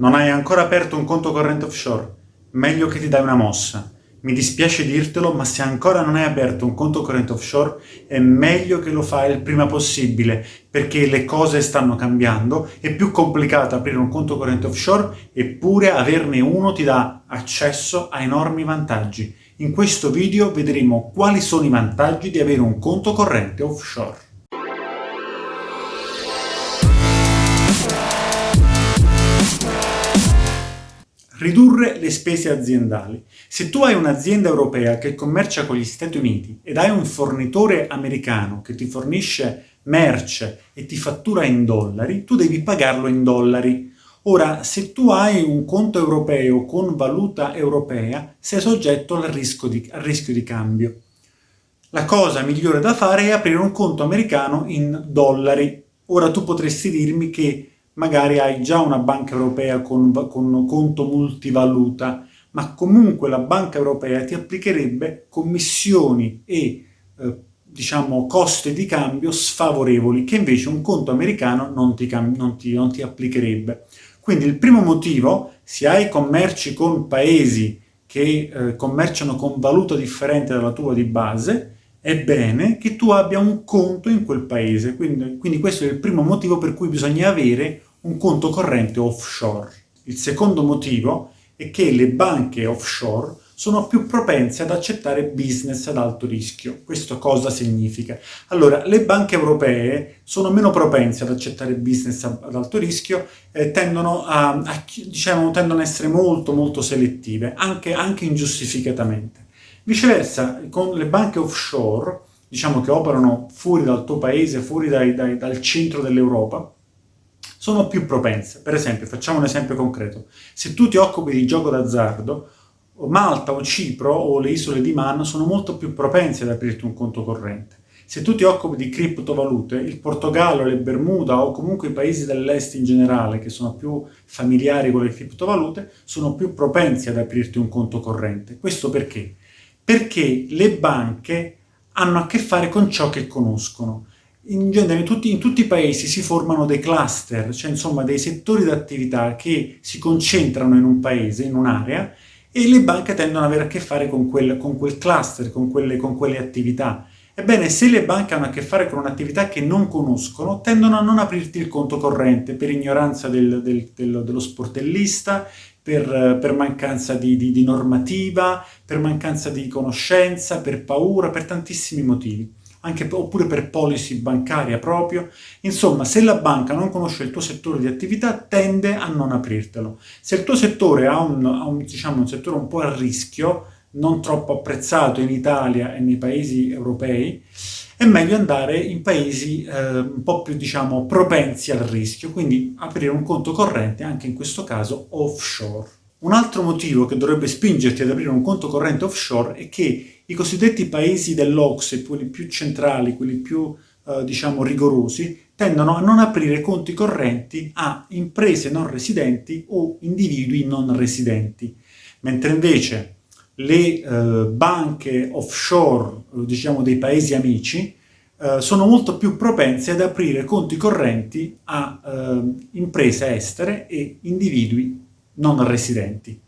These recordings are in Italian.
Non hai ancora aperto un conto corrente offshore? Meglio che ti dai una mossa. Mi dispiace dirtelo, ma se ancora non hai aperto un conto corrente offshore, è meglio che lo fai il prima possibile, perché le cose stanno cambiando, è più complicato aprire un conto corrente offshore, eppure averne uno ti dà accesso a enormi vantaggi. In questo video vedremo quali sono i vantaggi di avere un conto corrente offshore. Ridurre le spese aziendali. Se tu hai un'azienda europea che commercia con gli Stati Uniti ed hai un fornitore americano che ti fornisce merce e ti fattura in dollari, tu devi pagarlo in dollari. Ora, se tu hai un conto europeo con valuta europea, sei soggetto al rischio di, al rischio di cambio. La cosa migliore da fare è aprire un conto americano in dollari. Ora tu potresti dirmi che magari hai già una banca europea con, con conto multivaluta, ma comunque la banca europea ti applicherebbe commissioni e eh, diciamo costi di cambio sfavorevoli che invece un conto americano non ti, non, ti, non ti applicherebbe. Quindi il primo motivo, se hai commerci con paesi che eh, commerciano con valuta differente dalla tua di base, è bene che tu abbia un conto in quel paese. Quindi, quindi questo è il primo motivo per cui bisogna avere un conto corrente offshore. Il secondo motivo è che le banche offshore sono più propense ad accettare business ad alto rischio. Questo cosa significa? Allora, le banche europee sono meno propense ad accettare business ad alto rischio e tendono a, a, diciamo, tendono a essere molto molto selettive, anche, anche ingiustificatamente. Viceversa, con le banche offshore, diciamo che operano fuori dal tuo paese, fuori dai, dai, dal centro dell'Europa, sono più propense. Per esempio, facciamo un esempio concreto. Se tu ti occupi di gioco d'azzardo, Malta o Cipro o le isole di Man sono molto più propense ad aprirti un conto corrente. Se tu ti occupi di criptovalute, il Portogallo, le Bermuda o comunque i paesi dell'est in generale che sono più familiari con le criptovalute, sono più propensi ad aprirti un conto corrente. Questo perché? Perché le banche hanno a che fare con ciò che conoscono in genere in tutti, in tutti, i paesi si formano dei cluster, cioè insomma dei settori d'attività che si concentrano in un paese, in un'area, e le banche tendono ad avere a che fare con quel, con quel cluster, con quelle, con quelle, attività. Ebbene, se le banche hanno a che fare con un'attività che non conoscono, tendono a non aprirti il conto corrente per ignoranza del, del, del, dello sportellista, per, per mancanza di, di, di normativa, per mancanza di conoscenza, per paura, per tantissimi motivi anche, oppure per policy bancaria proprio. Insomma, se la banca non conosce il tuo settore di attività, tende a non aprirtelo. Se il tuo settore ha un, ha un, diciamo, un settore un po' a rischio, non troppo apprezzato in Italia e nei paesi europei, è meglio andare in paesi eh, un po' più, diciamo, propensi al rischio, quindi aprire un conto corrente, anche in questo caso offshore. Un altro motivo che dovrebbe spingerti ad aprire un conto corrente offshore è che i cosiddetti paesi dell'Ocse, quelli più centrali, quelli più eh, diciamo rigorosi, tendono a non aprire conti correnti a imprese non residenti o individui non residenti, mentre invece le eh, banche offshore, diciamo dei paesi amici, eh, sono molto più propense ad aprire conti correnti a eh, imprese estere e individui non residenti.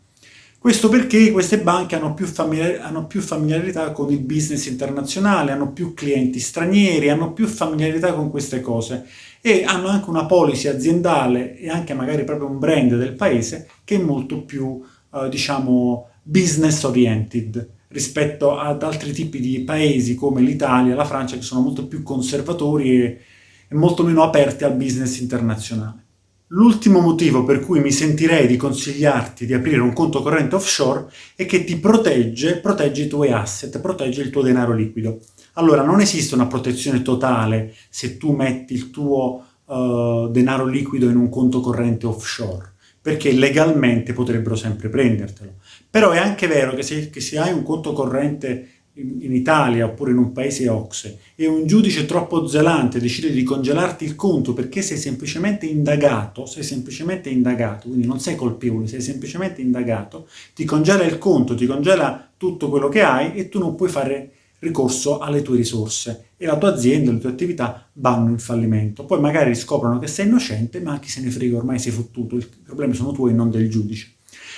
Questo perché queste banche hanno più, hanno più, familiarità con il business internazionale, hanno più clienti stranieri, hanno più familiarità con queste cose e hanno anche una policy aziendale e anche magari proprio un brand del paese che è molto più, eh, diciamo, business oriented rispetto ad altri tipi di paesi come l'Italia, la Francia, che sono molto più conservatori e, e molto meno aperti al business internazionale. L'ultimo motivo per cui mi sentirei di consigliarti di aprire un conto corrente offshore è che ti protegge, protegge i tuoi asset, protegge il tuo denaro liquido. Allora, non esiste una protezione totale se tu metti il tuo uh, denaro liquido in un conto corrente offshore, perché legalmente potrebbero sempre prendertelo. Però è anche vero che se, che se hai un conto corrente in Italia oppure in un paese OXE e un giudice troppo zelante decide di congelarti il conto perché sei semplicemente indagato, sei semplicemente indagato, quindi non sei colpevole, sei semplicemente indagato, ti congela il conto, ti congela tutto quello che hai e tu non puoi fare ricorso alle tue risorse e la tua azienda, le tue attività vanno in fallimento. Poi magari scoprono che sei innocente, ma chi se ne frega, ormai sei fottuto, i problemi sono tuoi e non del giudice.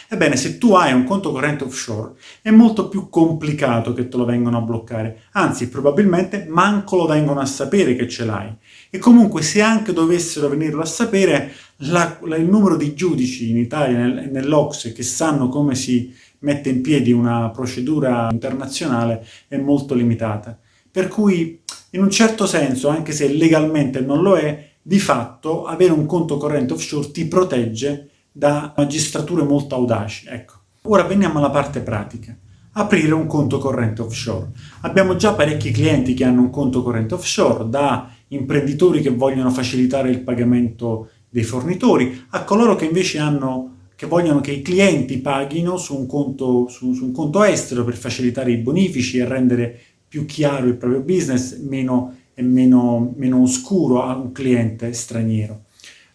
Ebbene, se tu hai un conto corrente offshore, è molto più complicato che te lo vengano a bloccare, anzi, probabilmente manco lo vengono a sapere che ce l'hai. E comunque, se anche dovessero venirlo a sapere, la, la, il numero di giudici in Italia nel, nell'Ocse che sanno come si mette in piedi una procedura internazionale è molto limitata. Per cui, in un certo senso, anche se legalmente non lo è, di fatto avere un conto corrente offshore ti protegge da magistrature molto audaci. Ecco. Ora veniamo alla parte pratica. Aprire un conto corrente offshore. Abbiamo già parecchi clienti che hanno un conto corrente offshore, da imprenditori che vogliono facilitare il pagamento dei fornitori, a coloro che invece hanno che vogliono che i clienti paghino su un, conto, su, su un conto estero per facilitare i bonifici e rendere più chiaro il proprio business meno, e meno, meno oscuro a un cliente straniero.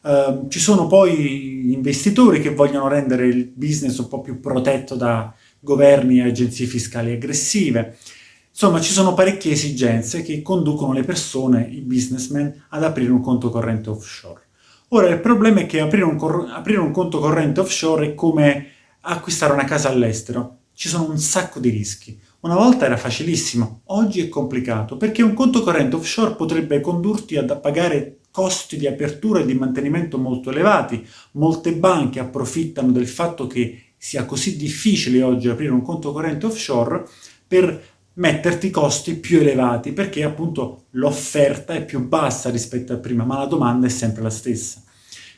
Uh, ci sono poi investitori che vogliono rendere il business un po' più protetto da governi e agenzie fiscali aggressive. Insomma, ci sono parecchie esigenze che conducono le persone, i businessmen, ad aprire un conto corrente offshore. Ora, il problema è che aprire un, aprire un conto corrente offshore è come acquistare una casa all'estero. Ci sono un sacco di rischi. Una volta era facilissimo, oggi è complicato, perché un conto corrente offshore potrebbe condurti a pagare costi di apertura e di mantenimento molto elevati. Molte banche approfittano del fatto che sia così difficile oggi aprire un conto corrente offshore per metterti costi più elevati perché appunto l'offerta è più bassa rispetto a prima ma la domanda è sempre la stessa.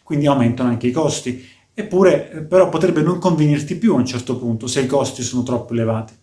Quindi aumentano anche i costi. Eppure eh, però potrebbe non convenirti più a un certo punto se i costi sono troppo elevati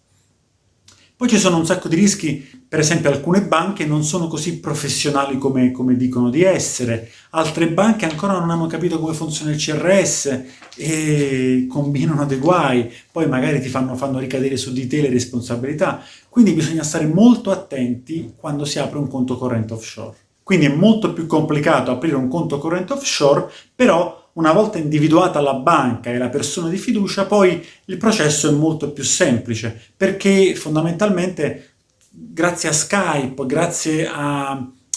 poi ci sono un sacco di rischi, per esempio alcune banche non sono così professionali come, come, dicono di essere, altre banche ancora non hanno capito come funziona il CRS e combinano dei guai, poi magari ti fanno, fanno ricadere su di te le responsabilità, quindi bisogna stare molto attenti quando si apre un conto corrente offshore. Quindi è molto più complicato aprire un conto corrente offshore, però una volta individuata la banca e la persona di fiducia, poi il processo è molto più semplice, perché fondamentalmente grazie a Skype, grazie a,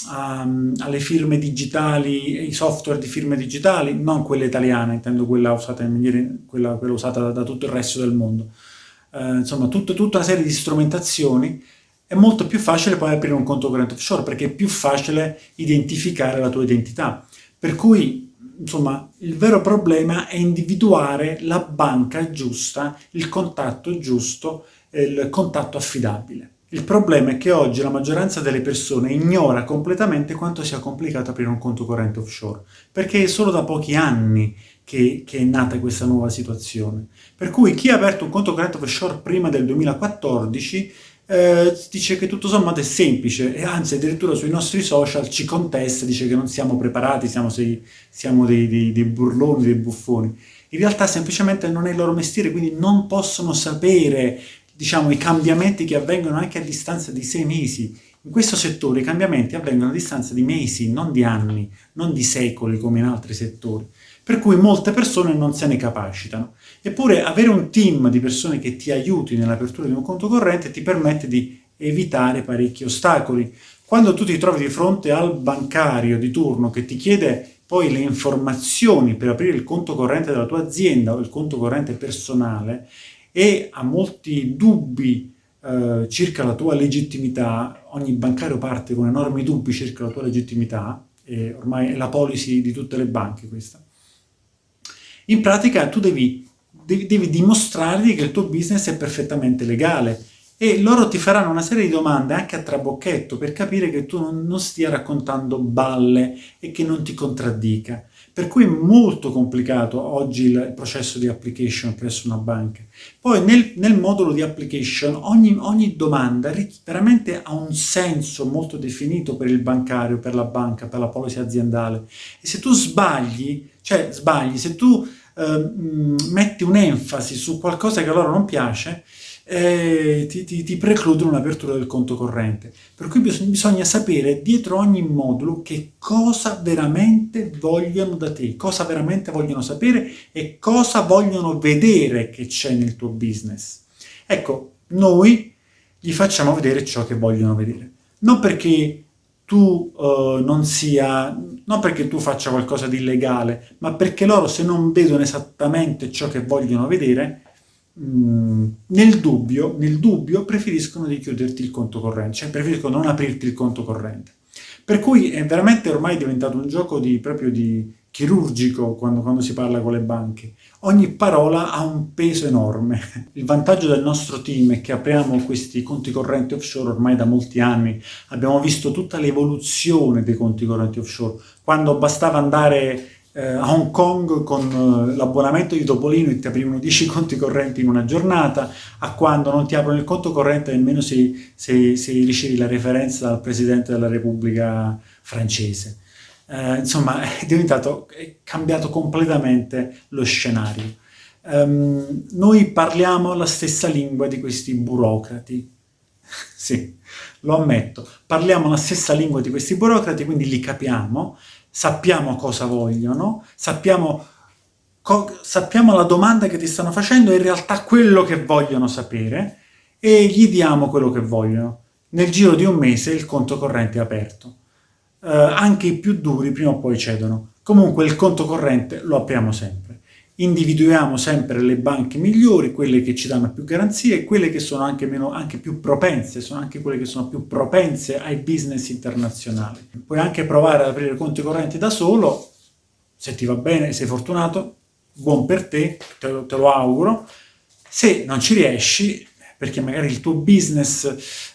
a, alle firme digitali, ai software di firme digitali, non quelle italiane, intendo quella usata, in maniera, quella, quella usata da, da, tutto il resto del mondo, eh, insomma tut, tutta una serie di strumentazioni, è molto più facile poi aprire un conto corrente offshore, perché è più facile identificare la tua identità. Per cui insomma, il vero problema è individuare la banca giusta, il contatto giusto, il contatto affidabile. Il problema è che oggi la maggioranza delle persone ignora completamente quanto sia complicato aprire un conto corrente offshore, perché è solo da pochi anni che, che, è nata questa nuova situazione. Per cui chi ha aperto un conto corrente offshore prima del 2014 eh, dice che tutto sommato è semplice e anzi addirittura sui nostri social ci contesta, dice che non siamo preparati, siamo, sei, siamo dei, dei, dei burloni, dei buffoni. In realtà semplicemente non è il loro mestiere, quindi non possono sapere diciamo, i cambiamenti che avvengono anche a distanza di sei mesi. In questo settore i cambiamenti avvengono a distanza di mesi, non di anni, non di secoli come in altri settori per cui molte persone non se ne capacitano. Eppure avere un team di persone che ti aiuti nell'apertura di un conto corrente ti permette di evitare parecchi ostacoli. Quando tu ti trovi di fronte al bancario di turno che ti chiede poi le informazioni per aprire il conto corrente della tua azienda o il conto corrente personale e ha molti dubbi eh, circa la tua legittimità, ogni bancario parte con enormi dubbi circa la tua legittimità, e ormai è la policy di tutte le banche questa, in pratica tu devi, devi, devi dimostrargli che il tuo business è perfettamente legale e loro ti faranno una serie di domande anche a trabocchetto per capire che tu non, non stia raccontando balle e che non ti contraddica. Per cui è molto complicato oggi il processo di application presso una banca. Poi nel, nel modulo di application ogni, ogni, domanda veramente ha un senso molto definito per il bancario, per la banca, per la policy aziendale. E se tu sbagli, cioè sbagli, se tu eh, metti un'enfasi su qualcosa che a loro non piace, eh, ti, ti, ti, precludono l'apertura del conto corrente. Per cui bisogna, bisogna sapere dietro ogni modulo che cosa veramente vogliono da te, cosa veramente vogliono sapere e cosa vogliono vedere che c'è nel tuo business. Ecco, noi gli facciamo vedere ciò che vogliono vedere. Non perché tu uh, non sia, non perché tu faccia qualcosa di illegale, ma perché loro se non vedono esattamente ciò che vogliono vedere, mh, mm, nel, dubbio, nel dubbio preferiscono di chiuderti il conto corrente, cioè preferiscono non aprirti il conto corrente. Per cui è veramente ormai diventato un gioco di, proprio di, chirurgico quando, quando, si parla con le banche. Ogni parola ha un peso enorme. Il vantaggio del nostro team è che apriamo questi conti correnti offshore ormai da molti anni. Abbiamo visto tutta l'evoluzione dei conti correnti offshore. Quando bastava andare eh, a Hong Kong con eh, l'abbonamento di Topolino e ti aprivano 10 conti correnti in una giornata, a quando non ti aprono il conto corrente nemmeno se, se, se ricevi la referenza dal Presidente della Repubblica francese eh, insomma è diventato, è cambiato completamente lo scenario. Um, noi parliamo la stessa lingua di questi burocrati, sì, lo ammetto, parliamo la stessa lingua di questi burocrati, quindi li capiamo, sappiamo cosa vogliono, sappiamo, sappiamo la domanda che ti stanno facendo e in realtà quello che vogliono sapere e gli diamo quello che vogliono. Nel giro di un mese il conto corrente è aperto eh, anche i più duri prima o poi cedono. Comunque il conto corrente lo apriamo sempre. Individuiamo sempre le banche migliori, quelle che ci danno più garanzie quelle che sono anche, meno, anche più propense, sono anche quelle che sono più propense ai business internazionali. Puoi anche provare ad aprire conti correnti da solo, se ti va bene, sei fortunato, buon per te, te lo, te lo auguro. Se non ci riesci, perché magari il tuo business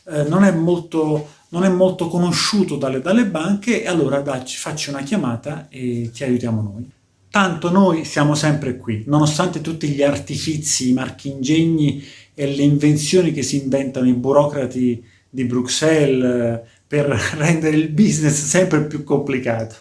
eh, non, è molto, non, è molto, conosciuto dalle, dalle banche, e allora dacci, facci una chiamata e ti aiutiamo noi. Tanto noi siamo sempre qui, nonostante tutti gli artifizi, i marchingegni e le invenzioni che si inventano i burocrati di Bruxelles eh, per rendere il business sempre più complicato.